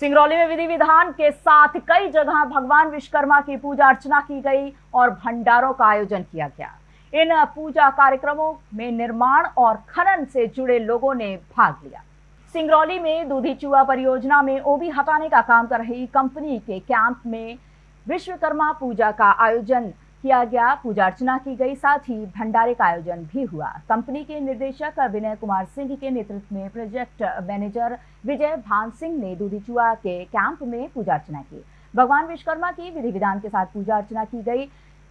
सिंगरौली में विधि विधान के साथ कई जगह भगवान विश्वकर्मा की पूजा अर्चना की गई और भंडारों का आयोजन किया गया। इन पूजा कार्यक्रमों में निर्माण और खनन से जुड़े लोगों ने भाग लिया। सिंगरौली में दूधी चूहा परियोजना में ओबी हटाने का काम कर रही कंपनी के कैंप में विश्वकर्मा पूजा का आयोजन किया गया, पूजा अर्चना की गई, साथ ही भंडारे का आयोजन भी हुआ। कंपनी के निर्देशक विनय कुमार सिंह के नेतृत्व में प्रोजेक्ट मैनेजर विजय भान सिंह ने दूधीचुआ के कैंप में पूजा अर्चना की। भगवान विश्वकर्मा की विधि विधान के साथ पूजा अर्चना की गई।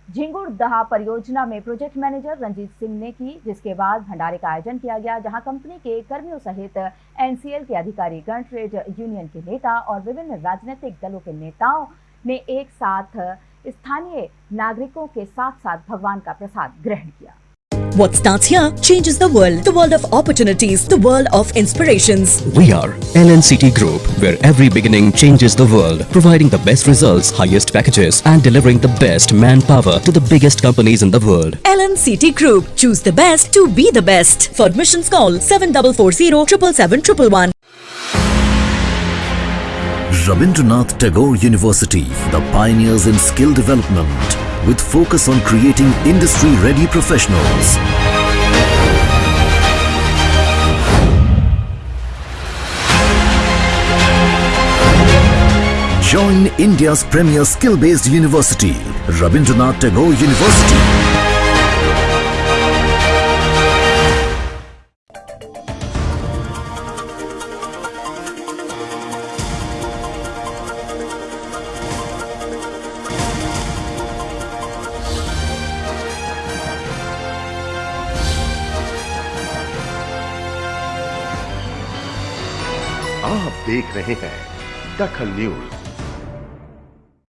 झिंगुर दहा परियोजना में प्रोजेक्ट मैनेजर रंजीत सिंह ने की, जिसके बाद भंडारे का आयोजन किया गया, जहाँ कंपनी के कर्मियों सहित एनसीएल के अधिकारी गण ट्रेड यूनियन के नेता और विभिन्न राजनीतिक दलों के नेताओं ने एक साथ स्थानीय नागरिकों के साथ साथ भगवान का प्रसाद ग्रहण किया What starts here changes the world. The world of opportunities. The world of inspirations. We are LNCT Group, where every beginning changes the world, providing the best results, highest packages, and delivering the best manpower to the biggest companies in the world. LNCT Group. Choose the best to be the best. For admissions call 7440 777 Rabindranath Tagore University, the pioneers in skill development, with focus on creating industry-ready professionals. Join India's premier skill-based university, Rabindranath Tagore University. आप देख रहे हैं दखल news.